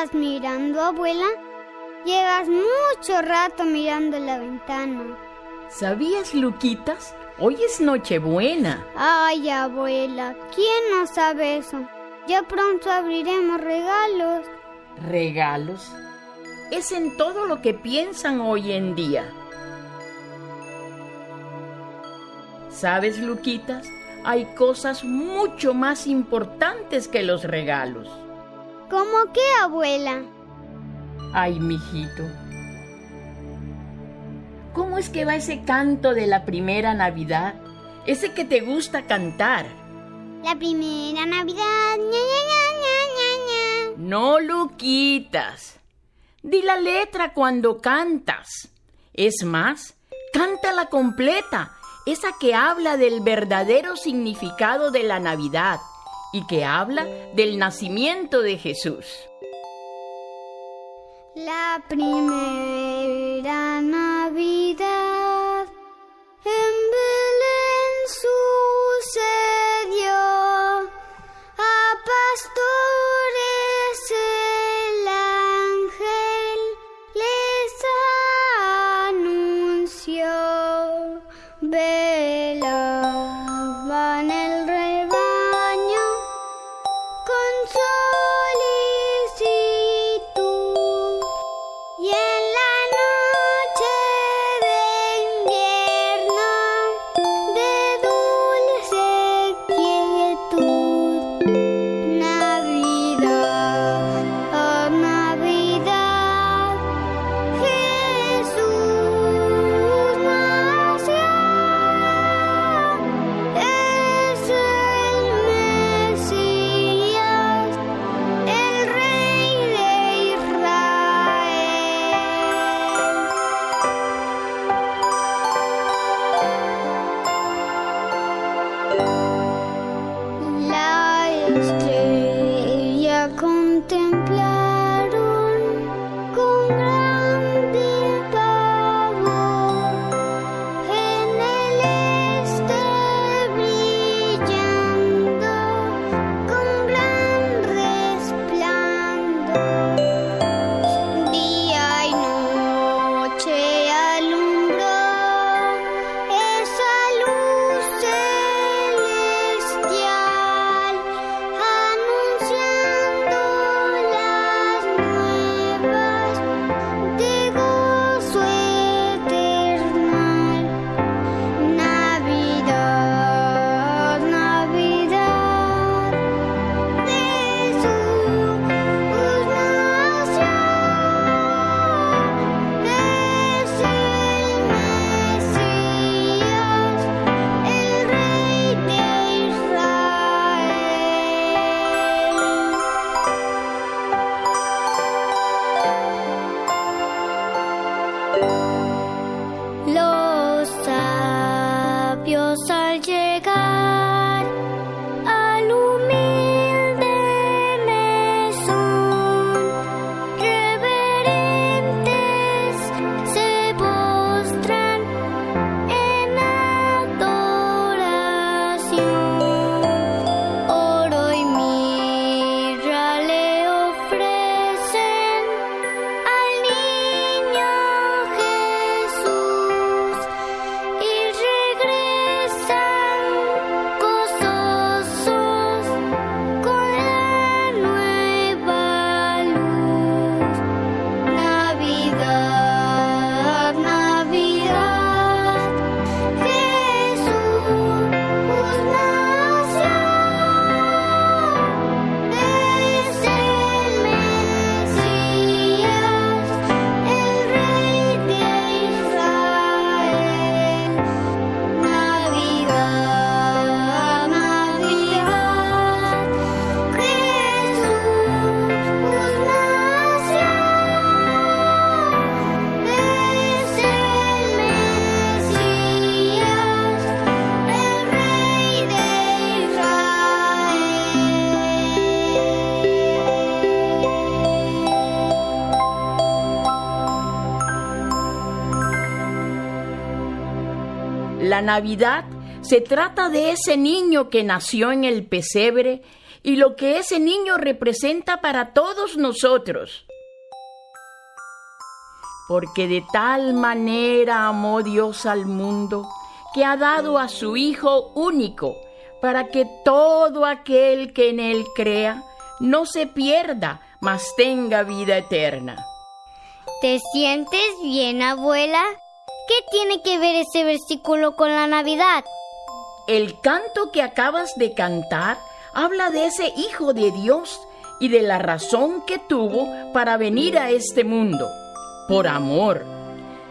estás mirando, abuela? Llevas mucho rato mirando la ventana. ¿Sabías, Luquitas? Hoy es Nochebuena. Ay, abuela, ¿quién no sabe eso? Ya pronto abriremos regalos. ¿Regalos? Es en todo lo que piensan hoy en día. ¿Sabes, Luquitas? Hay cosas mucho más importantes que los regalos. ¿Cómo qué, abuela? Ay, mijito. ¿Cómo es que va ese canto de la primera Navidad? Ese que te gusta cantar. La primera Navidad. ña, ña, ña, ña, ña, ña. No, Luquitas. Di la letra cuando cantas. Es más, cántala completa, esa que habla del verdadero significado de la Navidad y que habla del nacimiento de Jesús. La primera Navidad Navidad se trata de ese niño que nació en el pesebre y lo que ese niño representa para todos nosotros. Porque de tal manera amó Dios al mundo que ha dado a su Hijo único, para que todo aquel que en Él crea no se pierda, mas tenga vida eterna. ¿Te sientes bien, abuela? ¿Qué tiene que ver ese versículo con la Navidad? El canto que acabas de cantar habla de ese Hijo de Dios y de la razón que tuvo para venir a este mundo, por amor.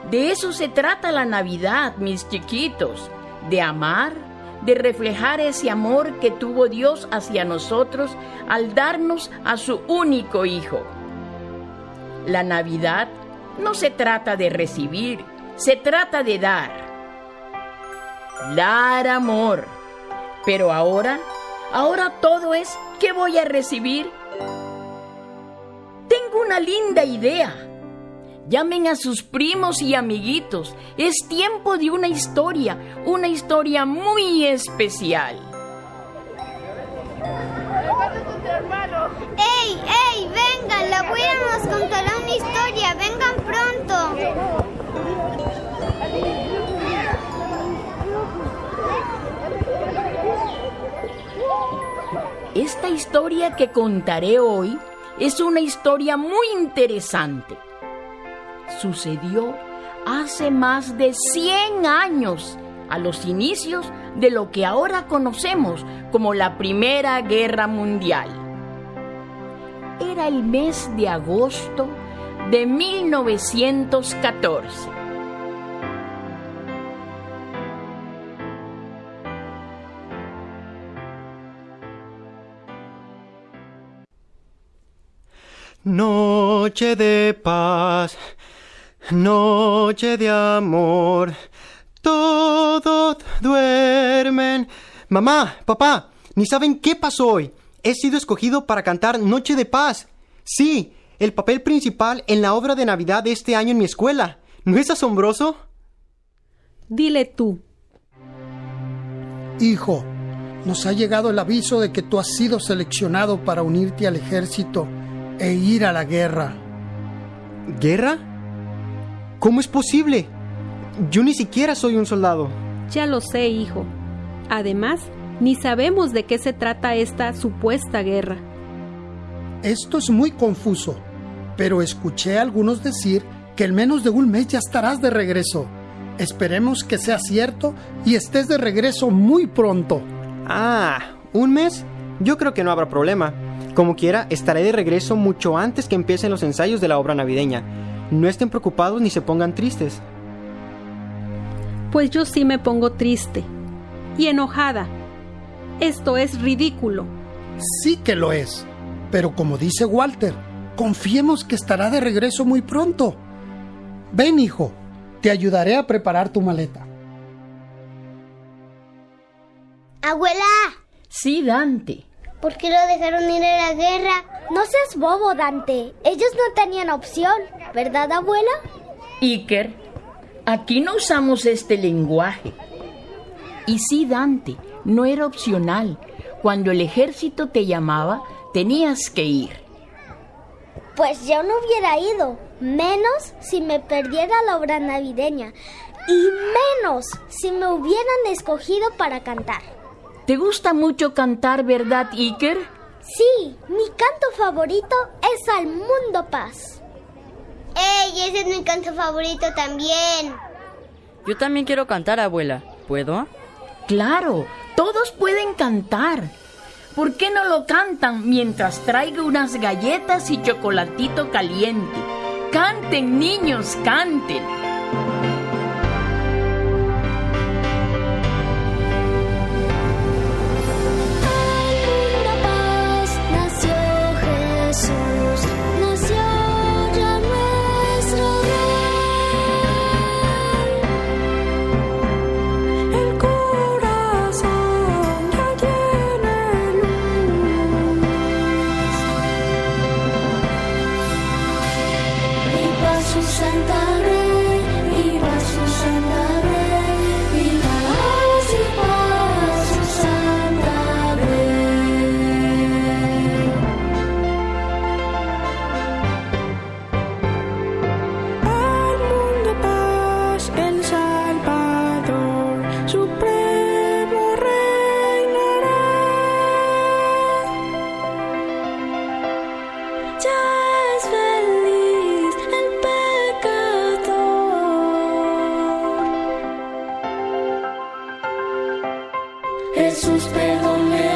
De eso se trata la Navidad, mis chiquitos, de amar, de reflejar ese amor que tuvo Dios hacia nosotros al darnos a su único Hijo. La Navidad no se trata de recibir, se trata de dar. Dar amor. Pero ahora, ahora todo es ¿qué voy a recibir? Tengo una linda idea. Llamen a sus primos y amiguitos. Es tiempo de una historia, una historia muy especial. ¡Ey, ey! Vengan, la abuela nos contará una historia. Vengan pronto. Esta historia que contaré hoy es una historia muy interesante sucedió hace más de 100 años, a los inicios de lo que ahora conocemos como la Primera Guerra Mundial. Era el mes de agosto de 1914. Noche de paz Noche de amor, todos duermen. Mamá, papá, ni saben qué pasó hoy. He sido escogido para cantar Noche de Paz. Sí, el papel principal en la obra de Navidad de este año en mi escuela. ¿No es asombroso? Dile tú. Hijo, nos ha llegado el aviso de que tú has sido seleccionado para unirte al ejército e ir a la guerra. ¿Guerra? ¿Cómo es posible? Yo ni siquiera soy un soldado. Ya lo sé, hijo. Además, ni sabemos de qué se trata esta supuesta guerra. Esto es muy confuso, pero escuché a algunos decir que en menos de un mes ya estarás de regreso. Esperemos que sea cierto y estés de regreso muy pronto. Ah, ¿un mes? Yo creo que no habrá problema. Como quiera, estaré de regreso mucho antes que empiecen los ensayos de la obra navideña. No estén preocupados ni se pongan tristes. Pues yo sí me pongo triste y enojada. Esto es ridículo. Sí que lo es. Pero como dice Walter, confiemos que estará de regreso muy pronto. Ven, hijo, te ayudaré a preparar tu maleta. Abuela. Sí, Dante. ¿Por qué lo dejaron ir a la guerra? No seas bobo, Dante. Ellos no tenían opción, ¿verdad, abuela? Iker, aquí no usamos este lenguaje. Y sí, Dante, no era opcional. Cuando el ejército te llamaba, tenías que ir. Pues yo no hubiera ido, menos si me perdiera la obra navideña y menos si me hubieran escogido para cantar. ¿Te gusta mucho cantar, verdad, Iker? Sí, mi canto favorito es Al Mundo Paz. ¡Ey! Ese es mi canto favorito también. Yo también quiero cantar, abuela. ¿Puedo? Claro, todos pueden cantar. ¿Por qué no lo cantan mientras traigo unas galletas y chocolatito caliente? Canten, niños, canten. Jesús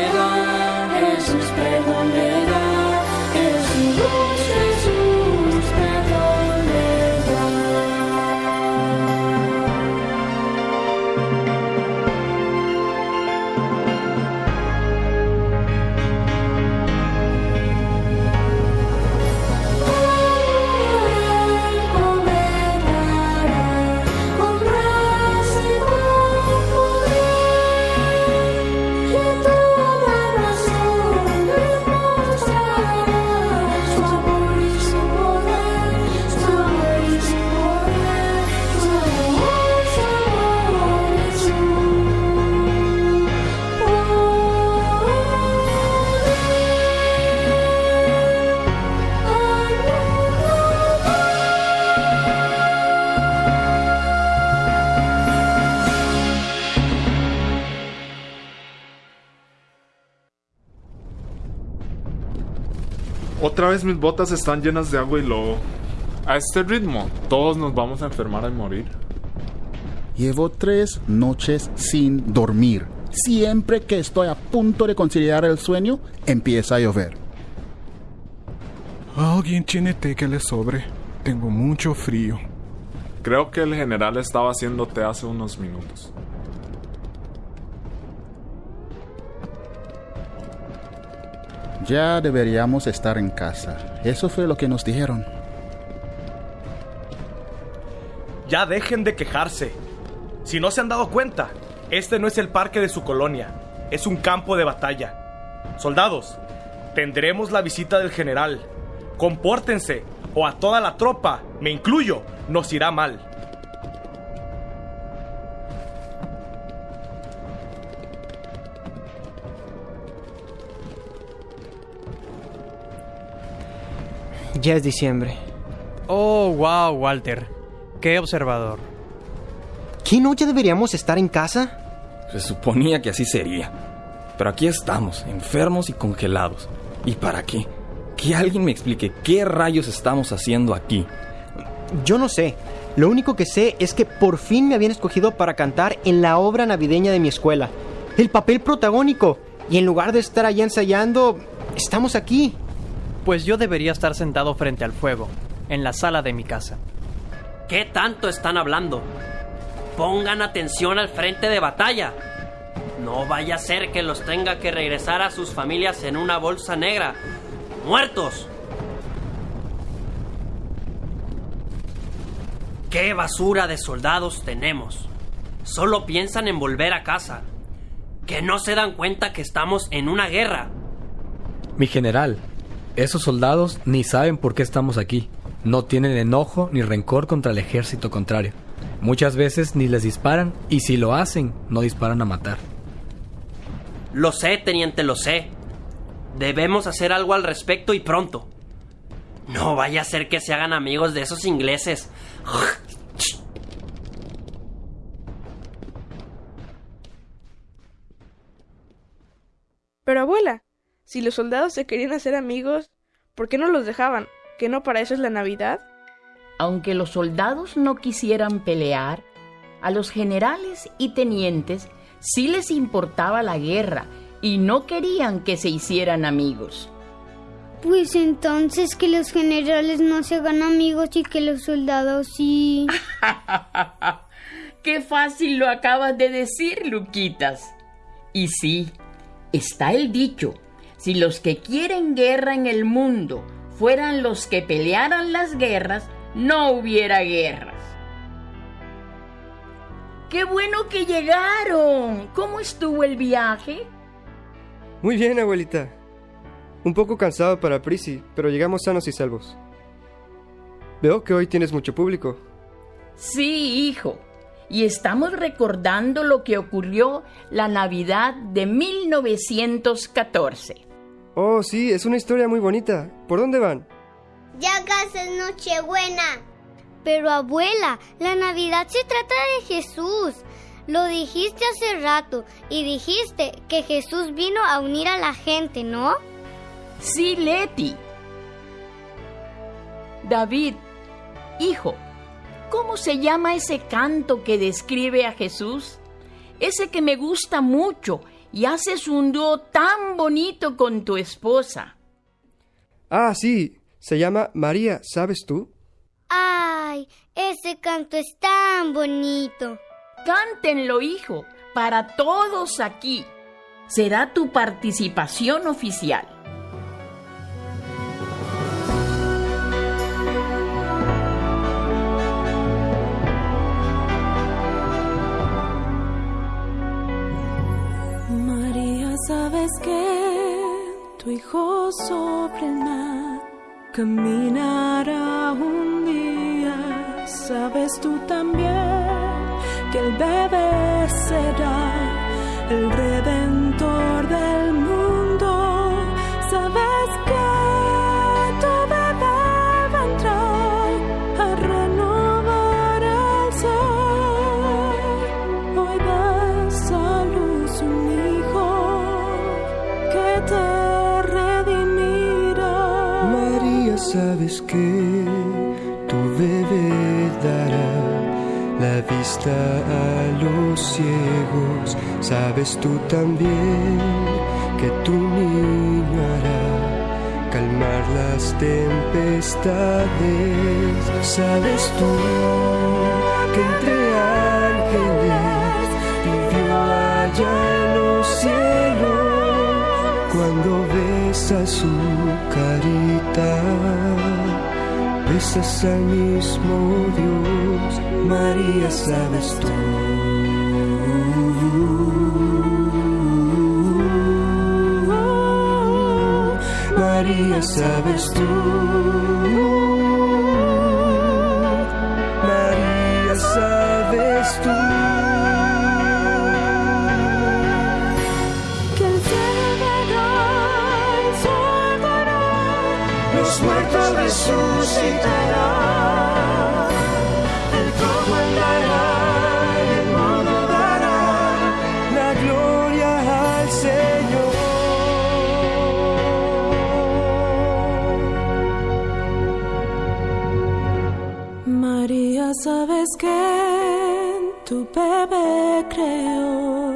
vez mis botas están llenas de agua y lodo. A este ritmo, todos nos vamos a enfermar y morir. Llevo tres noches sin dormir. Siempre que estoy a punto de conciliar el sueño, empieza a llover. Alguien tiene té que le sobre. Tengo mucho frío. Creo que el general estaba haciendo té hace unos minutos. Ya deberíamos estar en casa. Eso fue lo que nos dijeron. Ya dejen de quejarse. Si no se han dado cuenta, este no es el parque de su colonia, es un campo de batalla. Soldados, tendremos la visita del general. Compórtense, o a toda la tropa, me incluyo, nos irá mal. Ya es diciembre. Oh, wow, Walter. Qué observador. ¿Qué no ya deberíamos estar en casa? Se suponía que así sería. Pero aquí estamos, enfermos y congelados. ¿Y para qué? Que alguien me explique qué rayos estamos haciendo aquí. Yo no sé. Lo único que sé es que por fin me habían escogido para cantar en la obra navideña de mi escuela. El papel protagónico. Y en lugar de estar allá ensayando, estamos aquí. Pues yo debería estar sentado frente al fuego, en la sala de mi casa. ¿Qué tanto están hablando? Pongan atención al frente de batalla. No vaya a ser que los tenga que regresar a sus familias en una bolsa negra. ¡Muertos! ¿Qué basura de soldados tenemos? Solo piensan en volver a casa. Que no se dan cuenta que estamos en una guerra. Mi general, esos soldados ni saben por qué estamos aquí. No tienen enojo ni rencor contra el ejército contrario. Muchas veces ni les disparan y si lo hacen, no disparan a matar. Lo sé, teniente, lo sé. Debemos hacer algo al respecto y pronto. No vaya a ser que se hagan amigos de esos ingleses. Pero abuela, si los soldados se querían hacer amigos, ¿por qué no los dejaban? ¿Que no para eso es la Navidad? Aunque los soldados no quisieran pelear, a los generales y tenientes sí les importaba la guerra y no querían que se hicieran amigos. Pues entonces que los generales no se hagan amigos y que los soldados sí. Qué fácil lo acabas de decir, Luquitas. Y sí, está el dicho, si los que quieren guerra en el mundo fueran los que pelearan las guerras, no hubiera guerras. ¡Qué bueno que llegaron! ¿Cómo estuvo el viaje? Muy bien, abuelita. Un poco cansado para Prisi, pero llegamos sanos y salvos. Veo que hoy tienes mucho público. Sí, hijo. Y estamos recordando lo que ocurrió la Navidad de 1914. Oh, sí, es una historia muy bonita. ¿Por dónde van? Ya casi es Nochebuena. Pero abuela, la Navidad se trata de Jesús. Lo dijiste hace rato y dijiste que Jesús vino a unir a la gente, ¿no? Sí, Leti. David, hijo, ¿cómo se llama ese canto que describe a Jesús? Ese que me gusta mucho y haces un dúo tan bonito con tu esposa. Ah, sí, se llama María, ¿sabes tú? Ay, ese canto es tan bonito. Cántenlo, hijo, para todos aquí. Será tu participación oficial. Sobre el caminará un día. Sabes tú también que el bebé será el redentor a los ciegos. Sabes tú también que tu niño hará calmar las tempestades. Sabes tú que entre ángeles vivió allá los cielos cuando besas su carita. Besas al mismo Dios, María, sabes tú. María, sabes tú. María, sabes tú. Los muertos resucitará. Tu bebé creó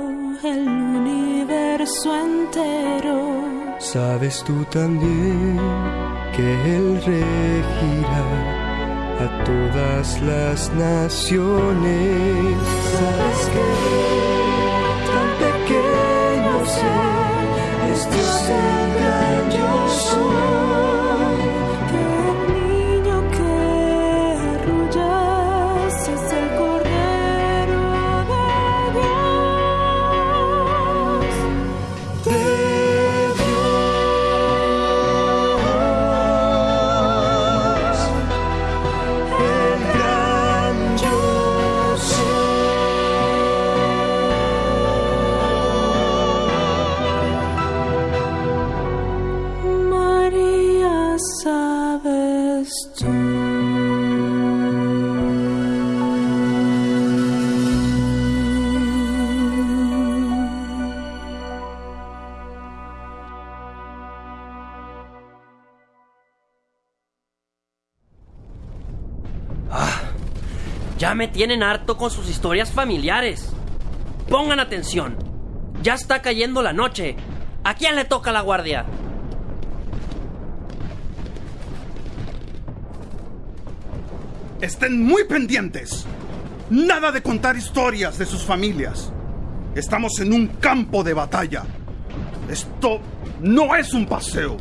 el universo entero. Sabes tú también que Él regirá a todas las naciones. Sabes que tan pequeño ser es Dios el. Tienen harto con sus historias familiares. Pongan atención. Ya está cayendo la noche. ¿A quién le toca la guardia? Estén muy pendientes. Nada de contar historias de sus familias. Estamos en un campo de batalla. Esto no es un paseo.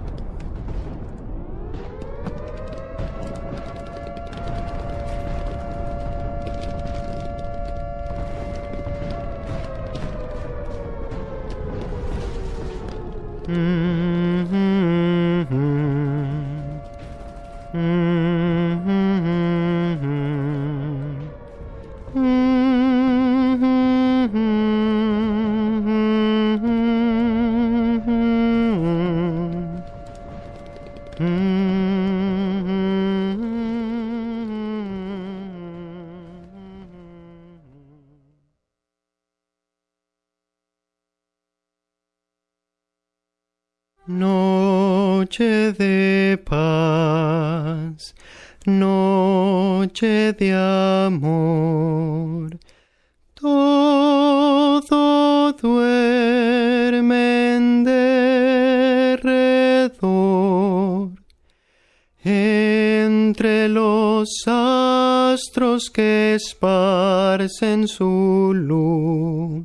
Esparcen su luz.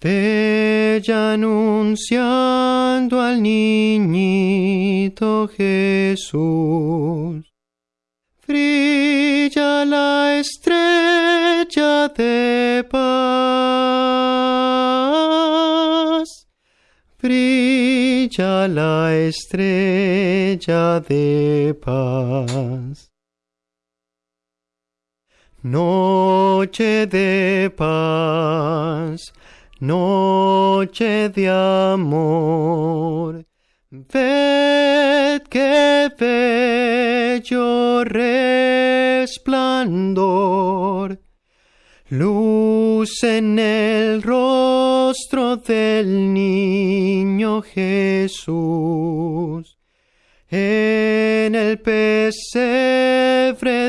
Bella anunciando al niñito Jesús. Brilla la estrella de paz. Brilla la estrella de paz. Noche de paz noche de amor. Ved qué bello resplandor, luz en el rostro del niño Jesús. En el pesebre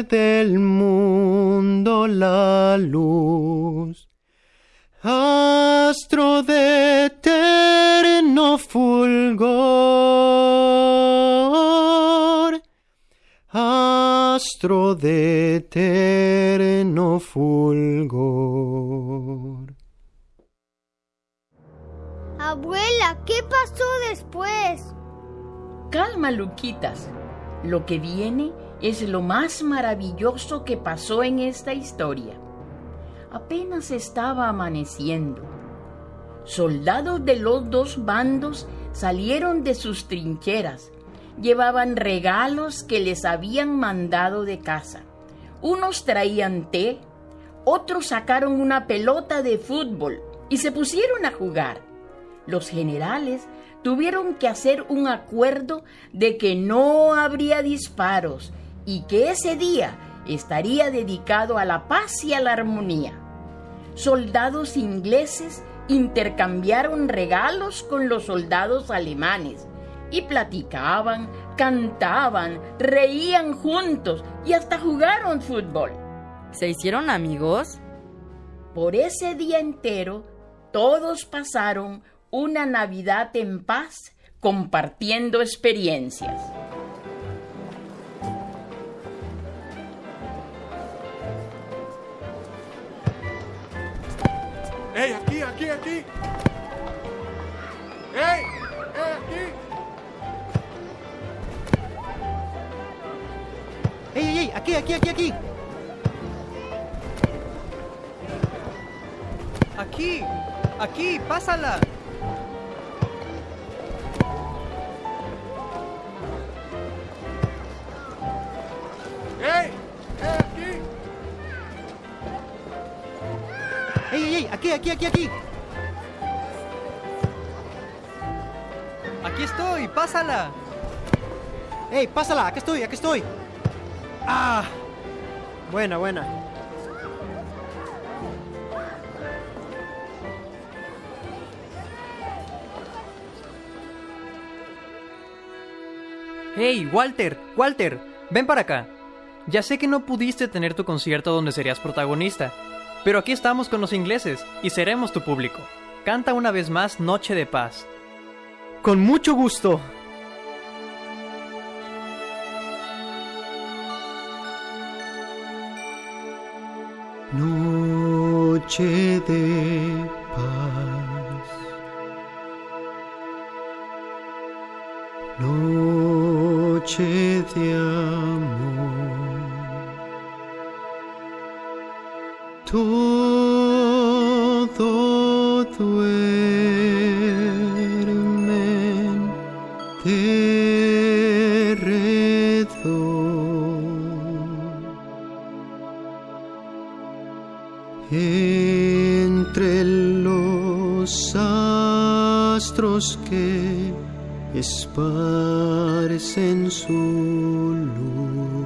del mundo la luz astro de eterno fulgor, astro de eterno fulgor. Abuela, ¿qué pasó después? Calma, Luquitas. Lo que viene es lo más maravilloso que pasó en esta historia apenas estaba amaneciendo. Soldados de los dos bandos salieron de sus trincheras. Llevaban regalos que les habían mandado de casa. Unos traían té, otros sacaron una pelota de fútbol y se pusieron a jugar. Los generales tuvieron que hacer un acuerdo de que no habría disparos y que ese día estaría dedicado a la paz y a la armonía soldados ingleses intercambiaron regalos con los soldados alemanes y platicaban, cantaban, reían juntos y hasta jugaron fútbol. ¿Se hicieron amigos? Por ese día entero, todos pasaron una Navidad en paz compartiendo experiencias. ¡Ey, aquí, aquí, aquí! ¡Ey! ¡Ey, aquí! ¡Ey, ey, ey! ¡Aquí, aquí, aquí, aquí! Aquí, aquí, pásala. ¡Aquí, aquí, aquí, aquí! Estoy, pásala. ¡Ey, pásala! ¡Aquí estoy, aquí estoy! ¡Ah! Buena, buena. Hey, Walter, Walter, ven para acá. Ya sé que no pudiste tener tu concierto donde serías protagonista, pero aquí estamos con los ingleses y seremos tu público. Canta una vez más Noche de Paz. Con mucho gusto. Noche de paz. Noche de Entre los astros que esparcen su luz.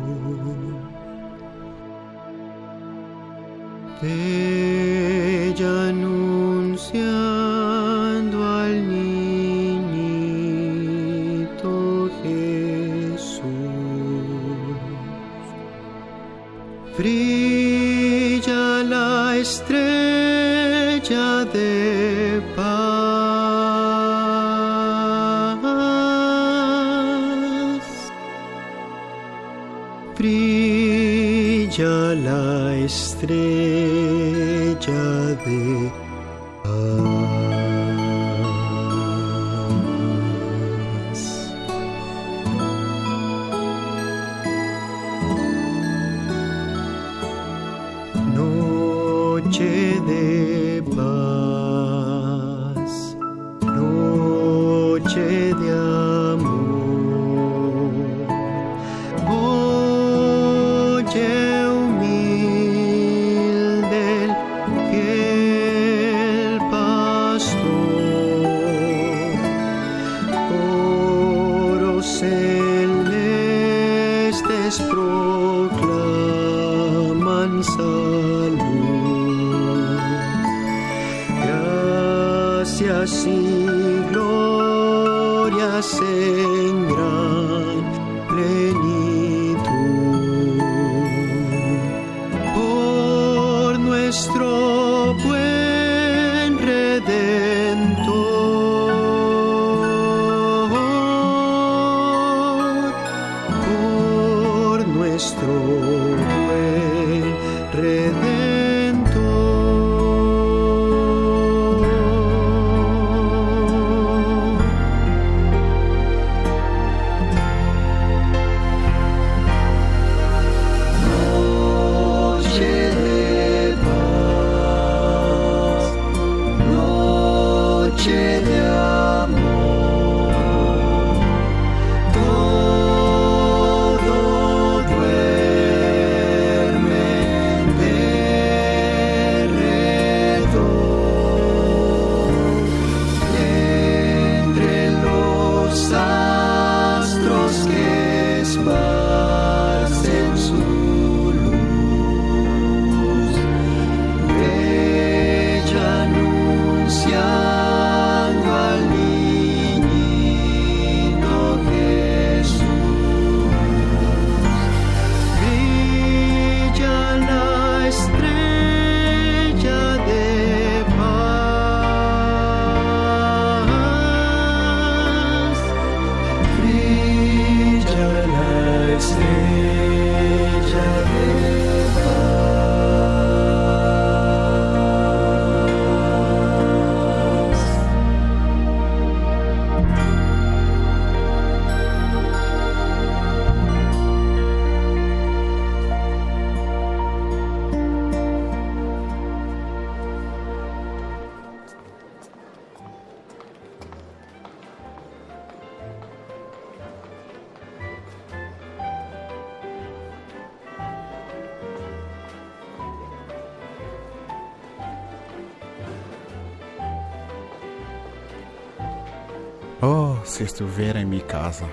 Oh, si estuviera en mi casa,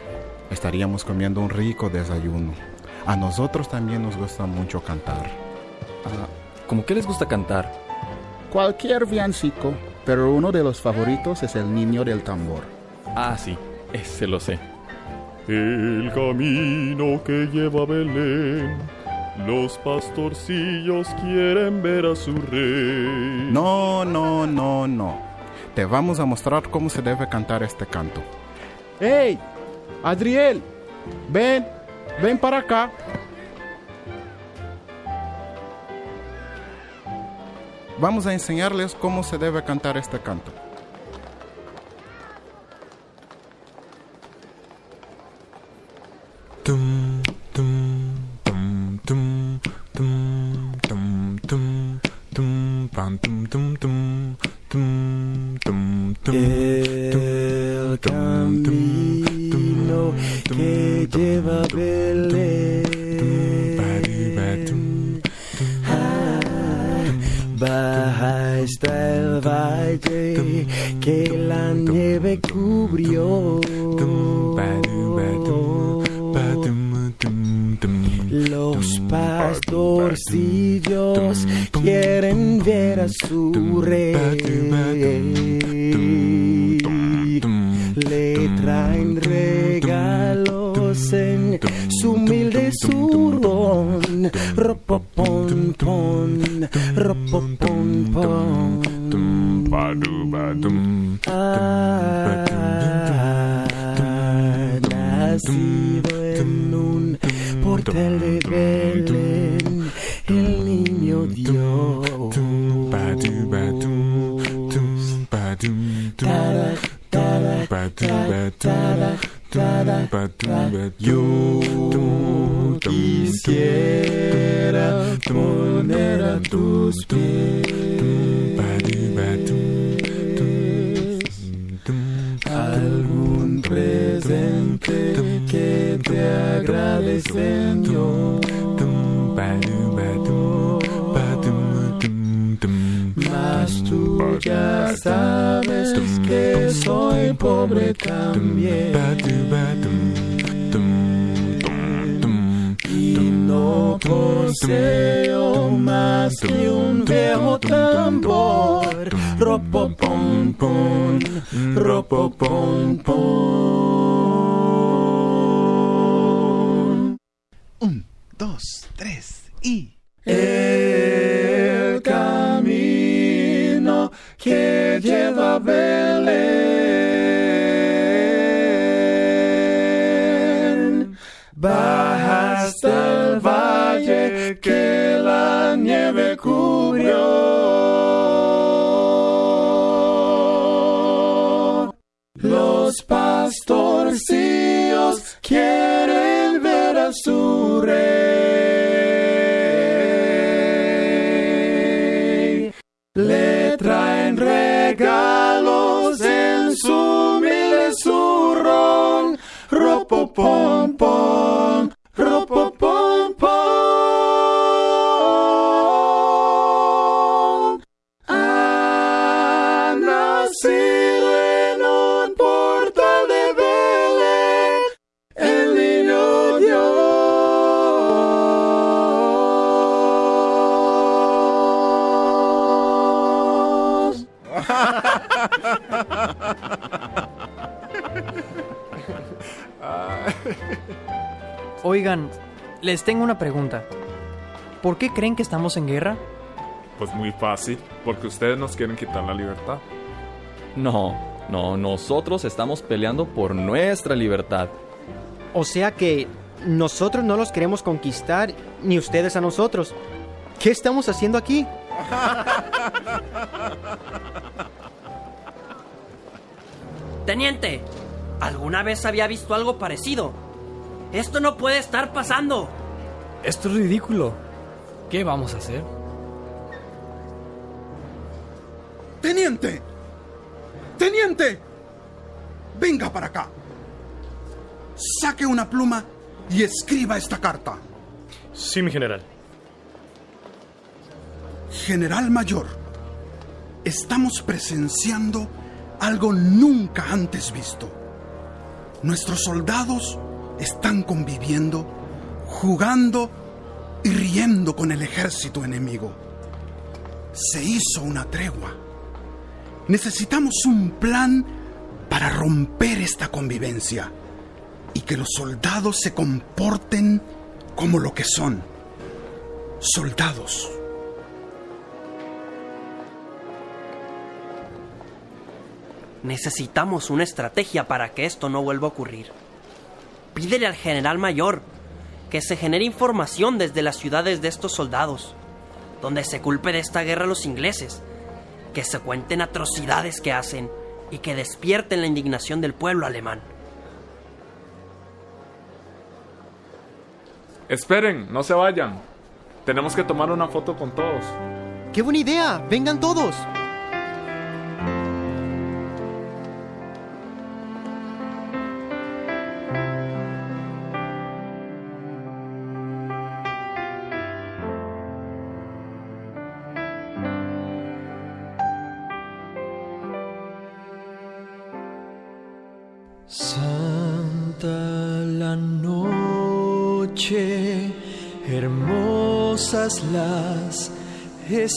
estaríamos comiendo un rico desayuno. A nosotros también nos gusta mucho cantar. ¿Cómo que les gusta cantar? Cualquier villancico, pero uno de los favoritos es el niño del tambor. Ah, sí, ese lo sé. El camino que lleva a Belén, los pastorcillos quieren ver a su rey. No, no, no, no. Te vamos a mostrar cómo se debe cantar este canto. ¡Hey! Adriel, ven, ven para acá. Vamos a enseñarles cómo se debe cantar este canto. su humilde zurrón, ropopon pon, ropopon pon, badu badum, ah, nacido en un portal de Belén, el niño Dios. Tara, tara, tara, tara, tara. Yo quisiera poner a tus pies algún presente que te agrade, Señor. Mas tú ya sabes que soy pobre también. Y no poseo más que un viejo tambor. Ropo pom pom, ropo pom pom. Un, dos, tres y... El lleva a Belén baja hasta el valle que la nieve cubrió. Los pastorcillos quieren ver a su rey. Pom, les tengo una pregunta. ¿Por qué creen que estamos en guerra? Pues muy fácil, porque ustedes nos quieren quitar la libertad. No, no, nosotros estamos peleando por nuestra libertad. O sea que nosotros no los queremos conquistar, ni ustedes a nosotros. ¿Qué estamos haciendo aquí? Teniente, ¿alguna vez había visto algo parecido? Esto no puede estar pasando. Esto es ridículo. ¿Qué vamos a hacer? ¡Teniente! ¡Teniente! Venga para acá. Saque una pluma y escriba esta carta. Sí, mi general. General Mayor, estamos presenciando algo nunca antes visto. Nuestros soldados están conviviendo, jugando y riendo con el ejército enemigo. Se hizo una tregua. Necesitamos un plan para romper esta convivencia y que los soldados se comporten como lo que son. Soldados. Necesitamos una estrategia para que esto no vuelva a ocurrir. Pídele al general mayor que se genere información desde las ciudades de estos soldados, donde se culpe de esta guerra a los ingleses, que se cuenten atrocidades que hacen y que despierten la indignación del pueblo alemán. Esperen, no se vayan. Tenemos que tomar una foto con todos. ¡Qué buena idea! ¡Vengan todos!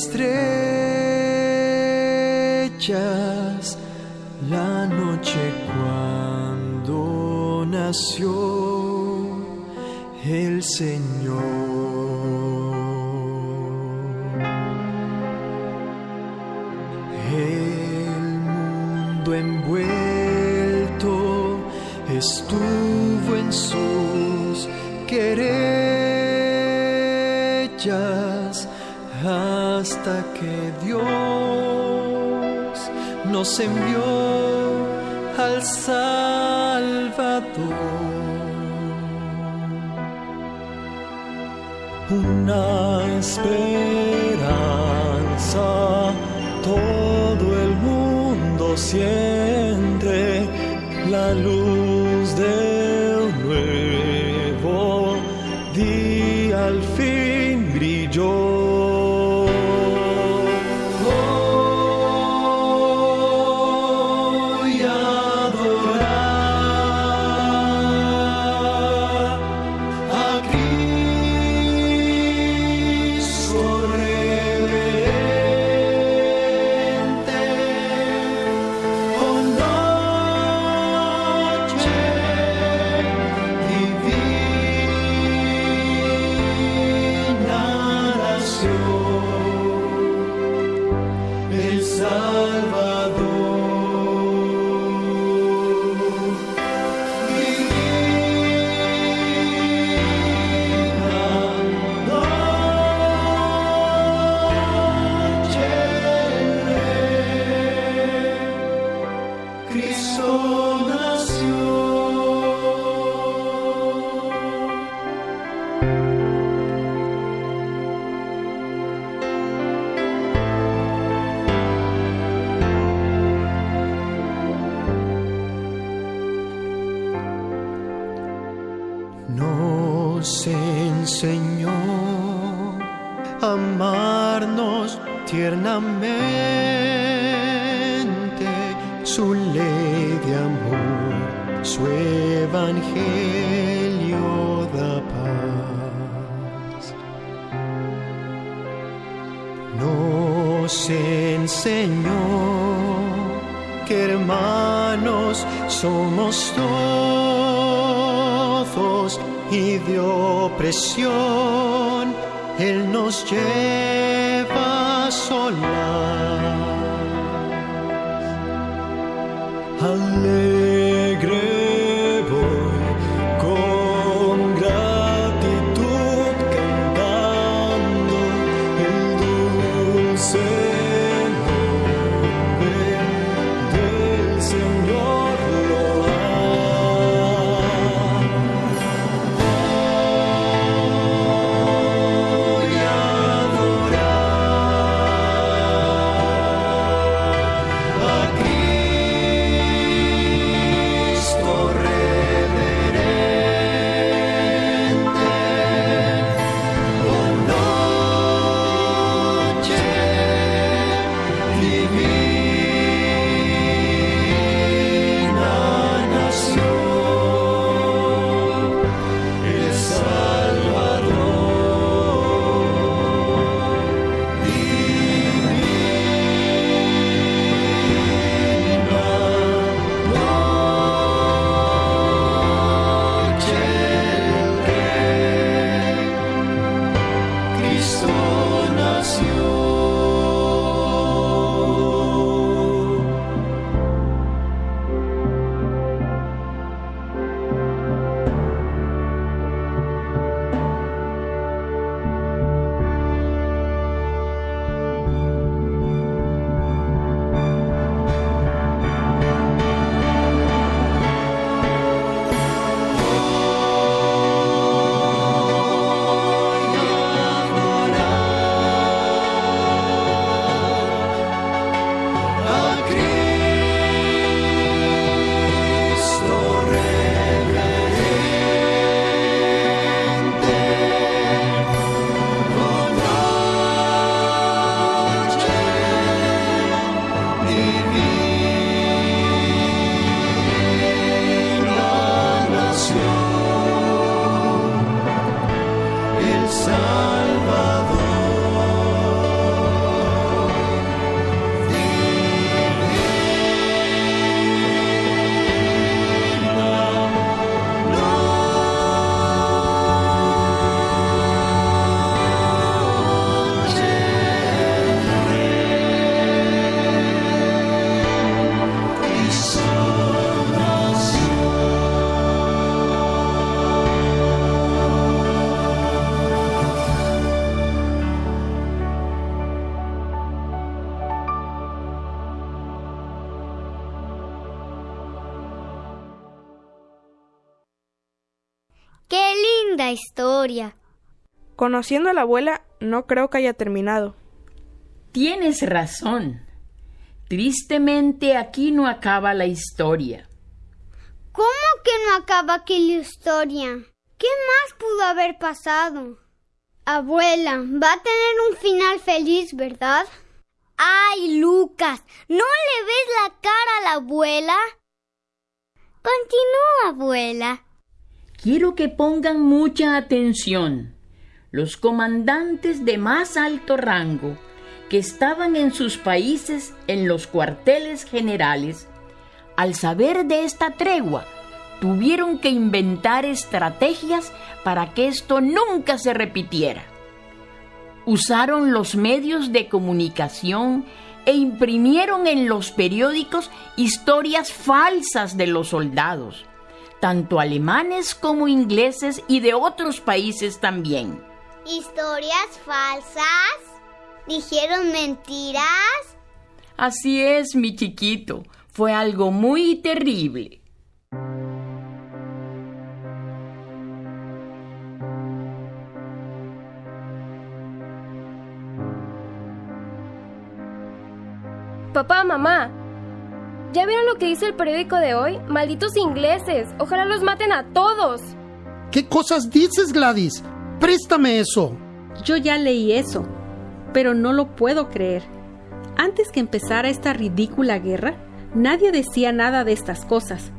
Estrellas, la noche cuando nació el Señor. El mundo envuelto estuvo en sus querellas hasta que Dios nos envió al Salvador. Una esperanza, todo el mundo siente la luz de evangelio da paz. Nos enseñó que hermanos somos todos y de opresión Él nos lleva a solas. Conociendo a la abuela, no creo que haya terminado. Tienes razón. Tristemente aquí no acaba la historia. ¿Cómo que no acaba aquí la historia? ¿Qué más pudo haber pasado? Abuela, va a tener un final feliz, ¿verdad? Ay, Lucas, ¿no le ves la cara a la abuela? Continúa, abuela. Quiero que pongan mucha atención. Los comandantes de más alto rango que estaban en sus países en los cuarteles generales, al saber de esta tregua, tuvieron que inventar estrategias para que esto nunca se repitiera. Usaron los medios de comunicación e imprimieron en los periódicos historias falsas de los soldados, tanto alemanes como ingleses y de otros países también. ¿Historias falsas? ¿Dijeron mentiras? Así es, mi chiquito. Fue algo muy terrible. Papá, mamá, ¿ya vieron lo que dice el periódico de hoy? Malditos ingleses, ojalá los maten a todos. ¿Qué cosas dices, Gladys? Préstame eso. Yo ya leí eso, pero no lo puedo creer. Antes que empezara esta ridícula guerra, nadie decía nada de estas cosas.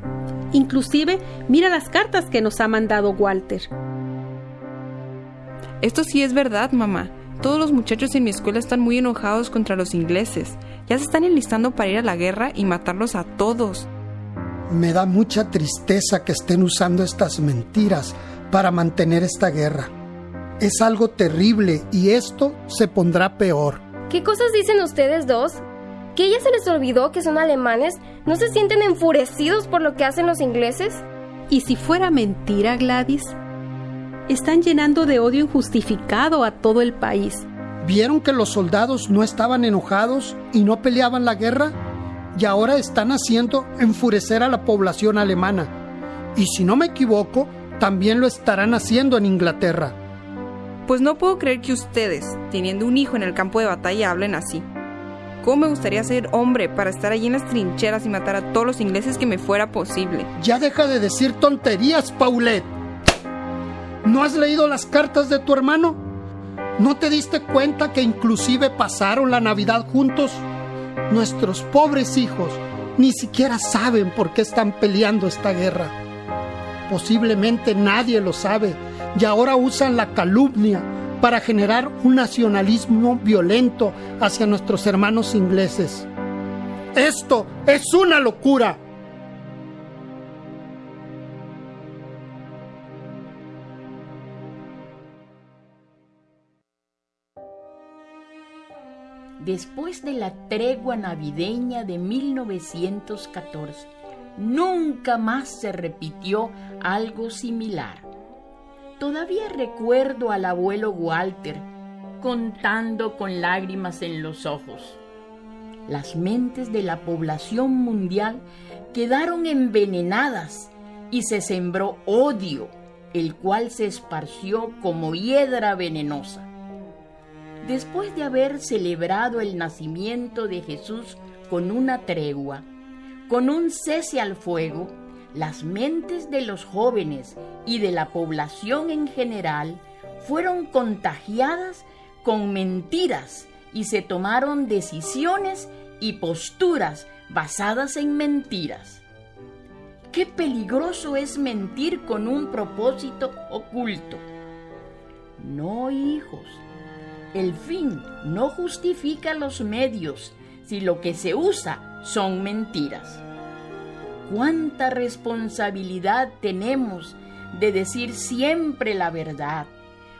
Inclusive, mira las cartas que nos ha mandado Walter. Esto sí es verdad, mamá. Todos los muchachos en mi escuela están muy enojados contra los ingleses. Ya se están enlistando para ir a la guerra y matarlos a todos. Me da mucha tristeza que estén usando estas mentiras para mantener esta guerra. Es algo terrible y esto se pondrá peor. ¿Qué cosas dicen ustedes dos? ¿Que ella se les olvidó que son alemanes? ¿No se sienten enfurecidos por lo que hacen los ingleses? ¿Y si fuera mentira, Gladys? Están llenando de odio injustificado a todo el país. ¿Vieron que los soldados no estaban enojados y no peleaban la guerra? Y ahora están haciendo enfurecer a la población alemana. Y si no me equivoco, también lo estarán haciendo en Inglaterra. Pues no puedo creer que ustedes, teniendo un hijo en el campo de batalla, hablen así. ¿Cómo me gustaría ser hombre para estar allí en las trincheras y matar a todos los ingleses que me fuera posible? Ya deja de decir tonterías, Paulette. ¿No has leído las cartas de tu hermano? ¿No te diste cuenta que inclusive pasaron la Navidad juntos? Nuestros pobres hijos ni siquiera saben por qué están peleando esta guerra. Posiblemente nadie lo sabe y ahora usan la calumnia para generar un nacionalismo violento hacia nuestros hermanos ingleses. Esto es una locura. Después de la tregua navideña de 1914, nunca más se repitió algo similar. Todavía recuerdo al abuelo Walter contando con lágrimas en los ojos. Las mentes de la población mundial quedaron envenenadas y se sembró odio, el cual se esparció como hiedra venenosa. Después de haber celebrado el nacimiento de Jesús con una tregua, con un cese al fuego, las mentes de los jóvenes y de la población en general fueron contagiadas con mentiras y se tomaron decisiones y posturas basadas en mentiras. Qué peligroso es mentir con un propósito oculto. No, hijos, el fin no justifica los medios si lo que se usa son mentiras. ¿Cuánta responsabilidad tenemos de decir siempre la verdad?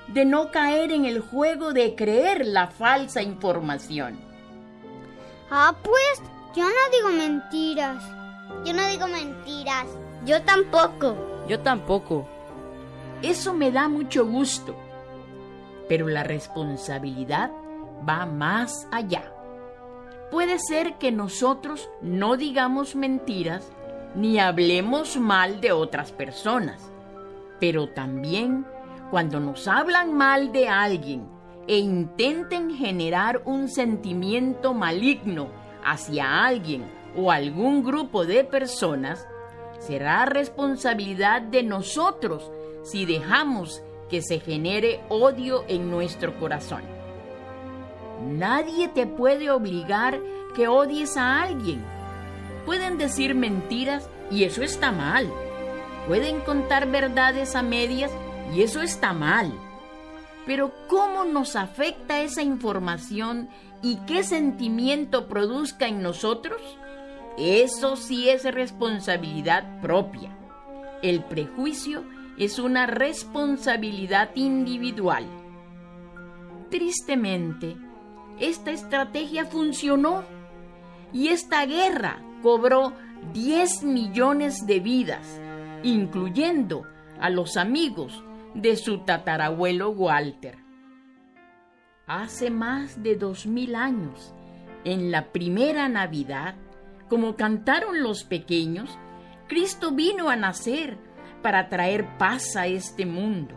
De no caer en el juego de creer la falsa información. Ah, pues yo no digo mentiras. Yo no digo mentiras. Yo tampoco. Yo tampoco. Eso me da mucho gusto. Pero la responsabilidad va más allá. Puede ser que nosotros no digamos mentiras ni hablemos mal de otras personas, pero también Cuando nos hablan mal de alguien e intenten generar un sentimiento maligno hacia alguien o algún grupo de personas, será responsabilidad de nosotros si dejamos que se genere odio en nuestro corazón. Nadie te puede obligar que odies a alguien. Pueden decir mentiras y eso está mal. Pueden contar verdades a medias y eso está mal. Pero ¿cómo nos afecta esa información y qué sentimiento produzca en nosotros? Eso sí es responsabilidad propia. El prejuicio es una responsabilidad individual. Tristemente, esta estrategia funcionó y esta guerra cobró 10 millones de vidas, incluyendo a los amigos de su tatarabuelo Walter. Hace más de dos mil años, en la primera Navidad, como cantaron los pequeños, Cristo vino a nacer para traer paz a este mundo.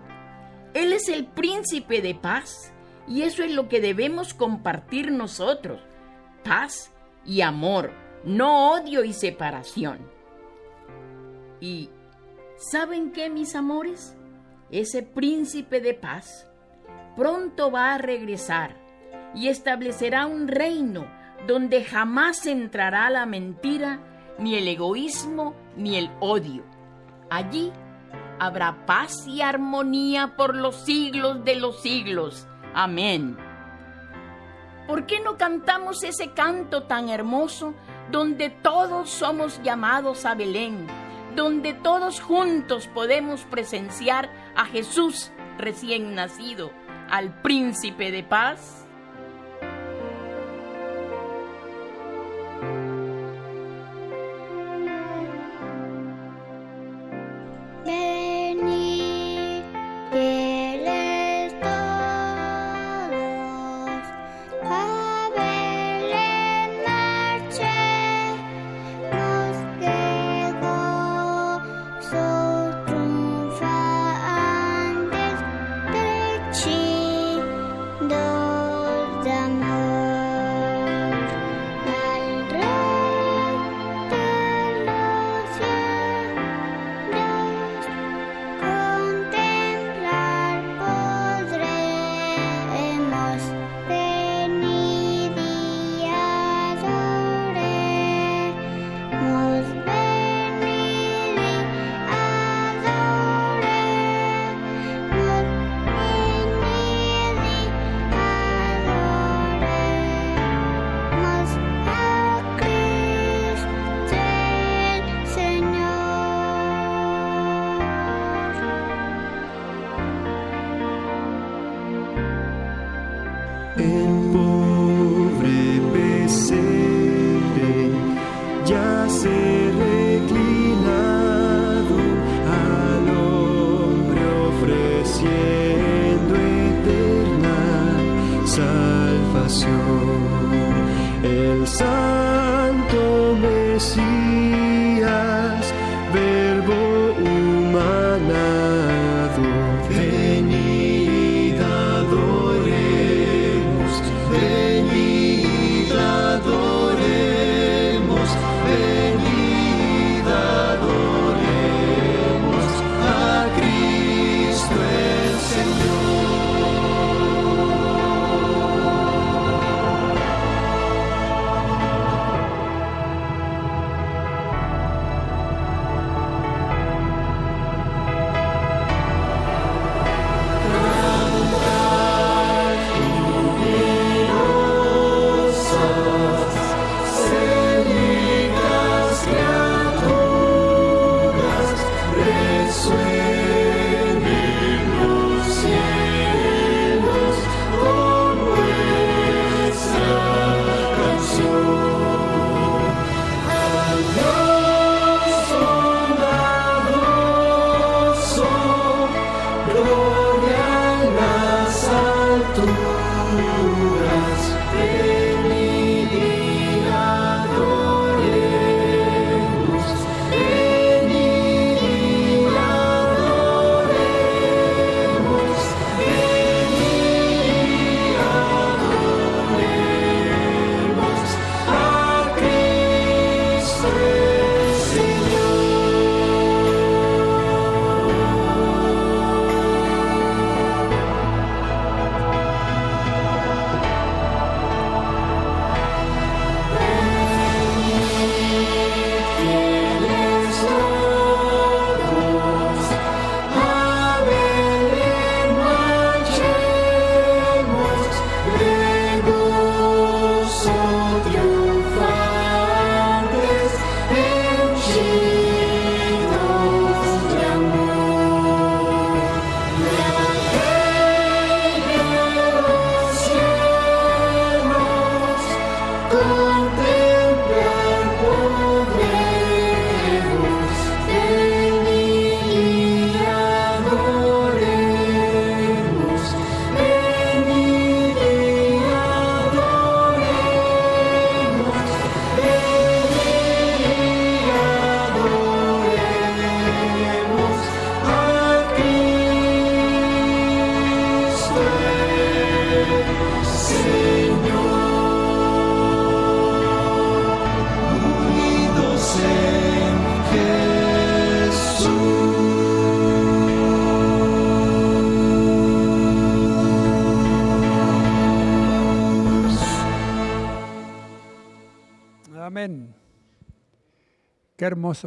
Él es el príncipe de paz y eso es lo que debemos compartir nosotros. Paz y amor, no odio y separación. Y ¿saben qué, mis amores? Ese príncipe de paz pronto va a regresar y establecerá un reino donde jamás entrará la mentira, ni el egoísmo, ni el odio. Allí habrá paz y armonía por los siglos de los siglos. Amén. ¿Por qué no cantamos ese canto tan hermoso donde todos somos llamados a Belén, donde todos juntos podemos presenciar a Jesús recién nacido, al príncipe de paz?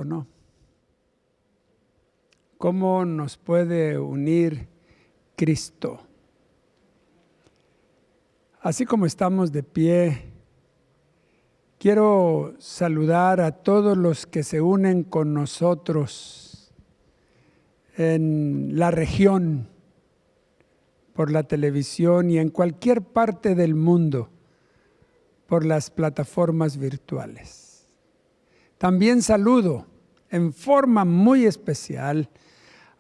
¿No? ¿Cómo nos puede unir Cristo? Así como estamos de pie, quiero saludar a todos los que se unen con nosotros en la región por la televisión y en cualquier parte del mundo por las plataformas virtuales. También saludo en forma muy especial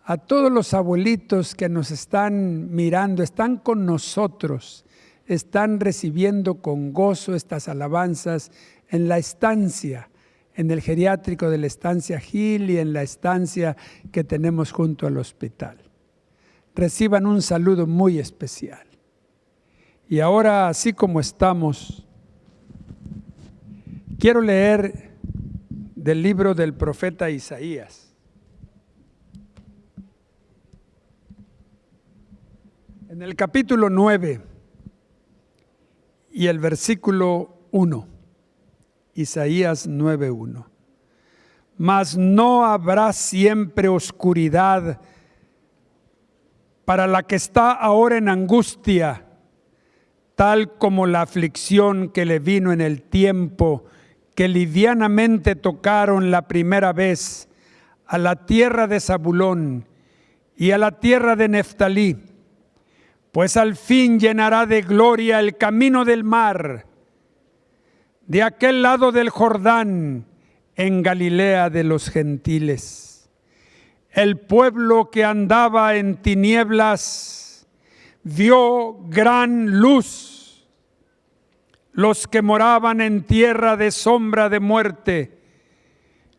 a todos los abuelitos que nos están mirando, están con nosotros, están recibiendo con gozo estas alabanzas en la estancia, en el geriátrico de la estancia Gil y en la estancia que tenemos junto al hospital. Reciban un saludo muy especial. Y ahora, así como estamos, quiero leer del libro del profeta Isaías. En el capítulo 9 y el versículo 1, Isaías 9.1. Mas no habrá siempre oscuridad para la que está ahora en angustia, tal como la aflicción que le vino en el tiempo que livianamente tocaron la primera vez a la tierra de Zabulón y a la tierra de Neftalí, pues al fin llenará de gloria el camino del mar, de aquel lado del Jordán, en Galilea de los gentiles. El pueblo que andaba en tinieblas vio gran luz los que moraban en tierra de sombra de muerte.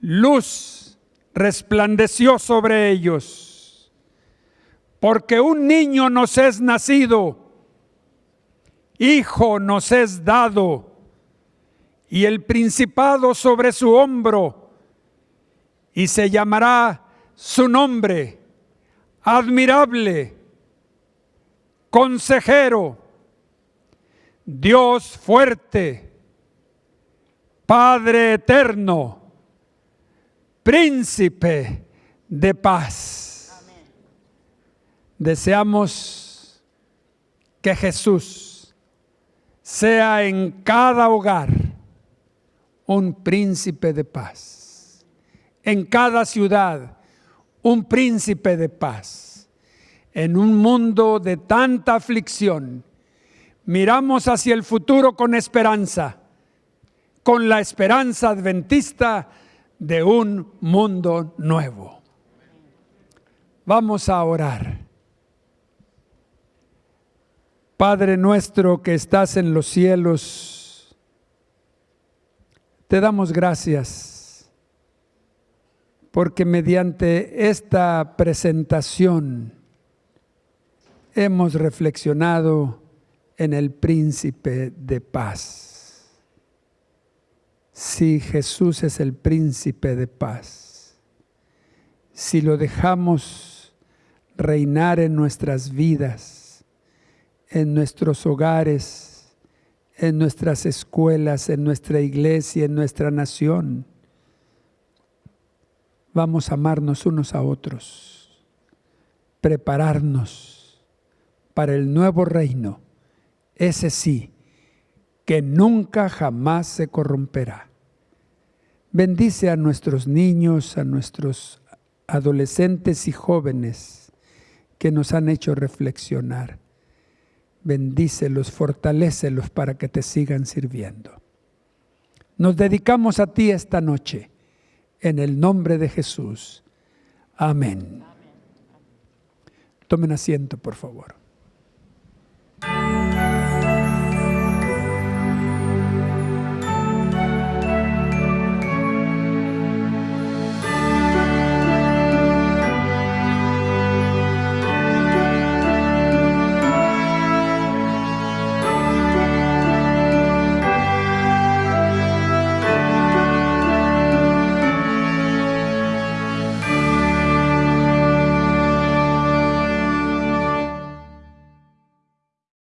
Luz resplandeció sobre ellos, porque un niño nos es nacido, hijo nos es dado, y el principado sobre su hombro, y se llamará su nombre, admirable, consejero, Dios fuerte, Padre eterno, príncipe de paz. Deseamos que Jesús sea en cada hogar un príncipe de paz, en cada ciudad un príncipe de paz, en un mundo de tanta aflicción miramos hacia el futuro con esperanza, con la esperanza adventista de un mundo nuevo. Vamos a orar. Padre nuestro que estás en los cielos, te damos gracias porque mediante esta presentación hemos reflexionado en el príncipe de paz. Si Jesús es el príncipe de paz, si lo dejamos reinar en nuestras vidas, en nuestros hogares, en nuestras escuelas, en nuestra iglesia, en nuestra nación, vamos a amarnos unos a otros, prepararnos para el nuevo reino ese sí, que nunca jamás se corromperá. Bendice a nuestros niños, a nuestros adolescentes y jóvenes que nos han hecho reflexionar. Bendícelos, fortalécelos para que te sigan sirviendo. Nos dedicamos a ti esta noche, en el nombre de Jesús. Amén. Tomen asiento, por favor.